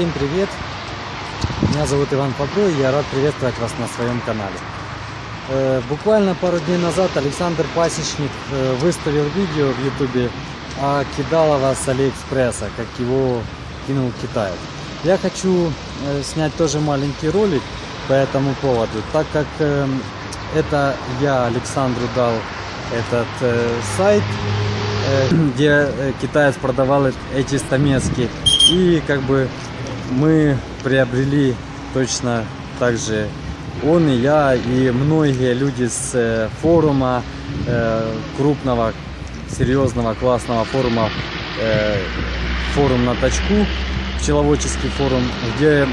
Всем привет! Меня зовут Иван Попро, и я рад приветствовать вас на своем канале. Э, буквально пару дней назад Александр Пасечник э, выставил видео в ютубе о Кидалова с Алиэкспресса, как его кинул Китай. Я хочу э, снять тоже маленький ролик по этому поводу, так как это я Александру дал этот сайт, где китаец продавал эти стамески. И как бы мы приобрели точно так же он и я, и многие люди с э, форума, э, крупного, серьезного, классного форума, э, форум на точку, пчеловодческий форум, где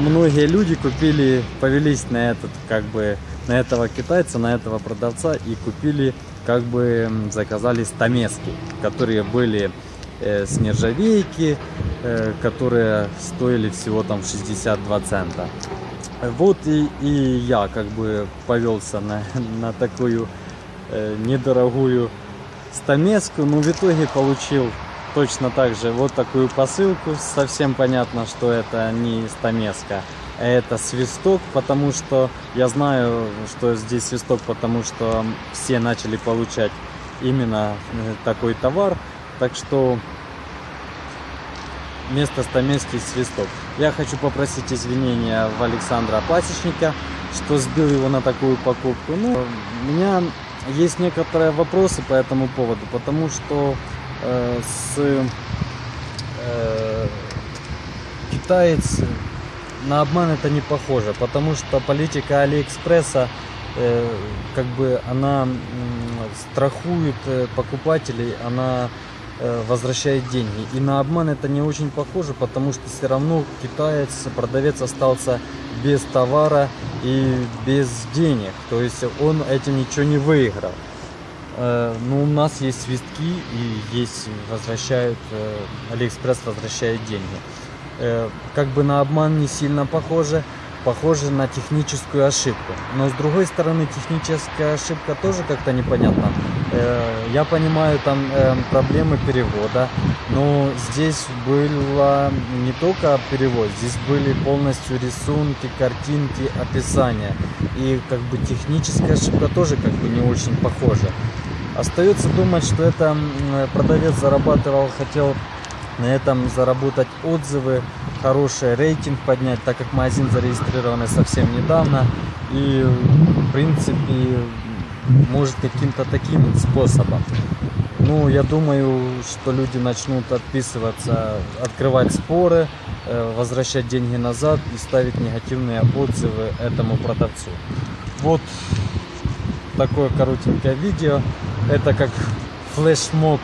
многие люди купили, повелись на этот, как бы, на этого китайца, на этого продавца и купили, как бы, заказали стамески, которые были с нержавейки, которые стоили всего там 62 цента. Вот и, и я как бы повелся на, на такую э, недорогую стамеску, но в итоге получил точно так же вот такую посылку. Совсем понятно, что это не стамеска, а это свисток, потому что я знаю, что здесь свисток, потому что все начали получать именно э, такой товар. Так что вместо стамески свисток. Я хочу попросить извинения в Александра Пасечника, что сбил его на такую покупку. Ну, у меня есть некоторые вопросы по этому поводу, потому что э, с э, китаец на обман это не похоже, потому что политика Алиэкспресса э, как бы она э, страхует покупателей, она возвращает деньги. И на обман это не очень похоже, потому что все равно китаец, продавец остался без товара и без денег. То есть он этим ничего не выиграл. Э, Но у нас есть свистки и есть возвращают, э, Алиэкспресс возвращает деньги. Как бы на обман не сильно похоже похоже на техническую ошибку. Но с другой стороны, техническая ошибка тоже как-то непонятна. Э, я понимаю там э, проблемы перевода, но здесь было не только перевод, здесь были полностью рисунки, картинки, описания. И как бы техническая ошибка тоже как бы не очень похожа. Остается думать, что это продавец зарабатывал, хотел на этом заработать отзывы, хороший рейтинг поднять, так как магазин зарегистрирован совсем недавно. И в принципе может каким-то таким способом. Ну, я думаю, что люди начнут отписываться, открывать споры, э, возвращать деньги назад и ставить негативные отзывы этому продавцу. Вот такое коротенькое видео. Это как флешмоб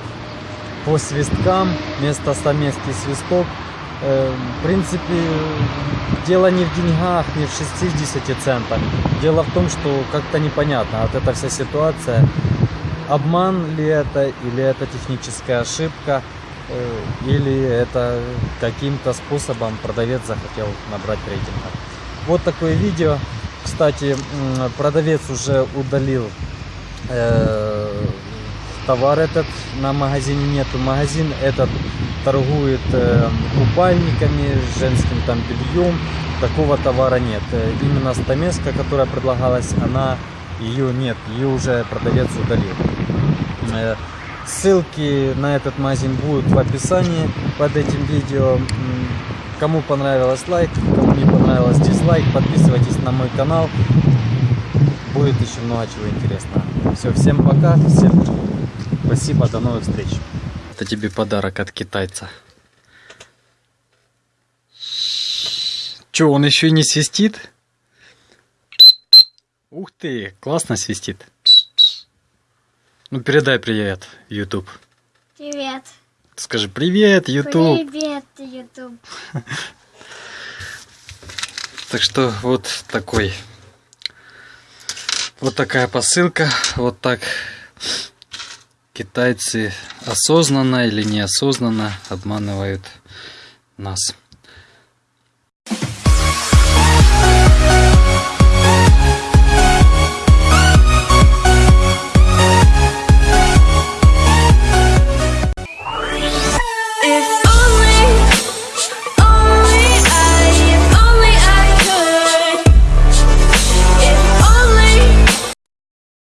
по свисткам, вместо стамески свисток. Э, в принципе, дело не в деньгах, не в 60 центах. Дело в том, что как-то непонятно, вот эта вся ситуация, обман ли это, или это техническая ошибка, э, или это каким-то способом продавец захотел набрать рейтинга. Вот такое видео. Кстати, продавец уже удалил э, товар этот на магазине нету. Магазин этот торгует э, купальниками, женским там бельем. Такого товара нет. Э, именно стамеска, которая предлагалась, она ее нет. Ее уже продавец удалил. Э, ссылки на этот магазин будут в описании под этим видео. Кому понравилось лайк, кому не понравилось дизлайк, подписывайтесь на мой канал. Будет еще много чего интересного. Все, всем пока, всем Спасибо, до новых встреч. Это тебе подарок от китайца. Че, он еще и не свистит? Ух ты, классно свистит. Ну, передай привет, YouTube. Привет. Скажи привет, YouTube. Привет, YouTube. Так что вот такой. Вот такая посылка. Вот так китайцы осознанно или неосознанно обманывают нас.